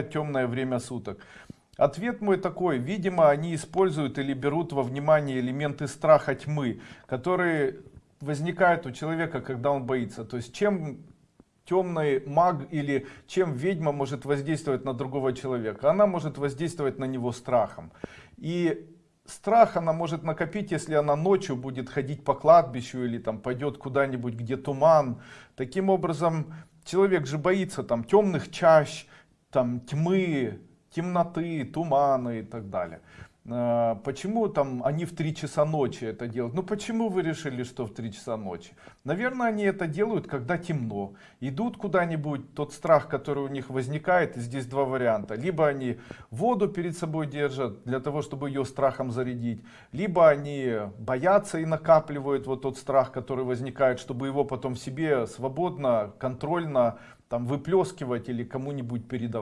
темное время суток? Ответ мой такой, видимо, они используют или берут во внимание элементы страха тьмы, которые возникают у человека, когда он боится. То есть чем темный маг или чем ведьма может воздействовать на другого человека? Она может воздействовать на него страхом. И страх она может накопить, если она ночью будет ходить по кладбищу или там пойдет куда-нибудь, где туман. Таким образом, человек же боится там темных чащ, там тьмы, темноты, туманы и так далее. А, Почему там они в 3 часа ночи это делают? Ну почему вы решили, что в 3 часа ночи? Наверное, они это делают, когда темно. Идут куда-нибудь, тот страх, который у них возникает, и здесь два варианта. Либо они воду перед собой держат, для того, чтобы ее страхом зарядить. Либо они боятся и накапливают вот тот страх, который возникает, чтобы его потом себе свободно, контрольно там выплескивать или кому-нибудь передавать.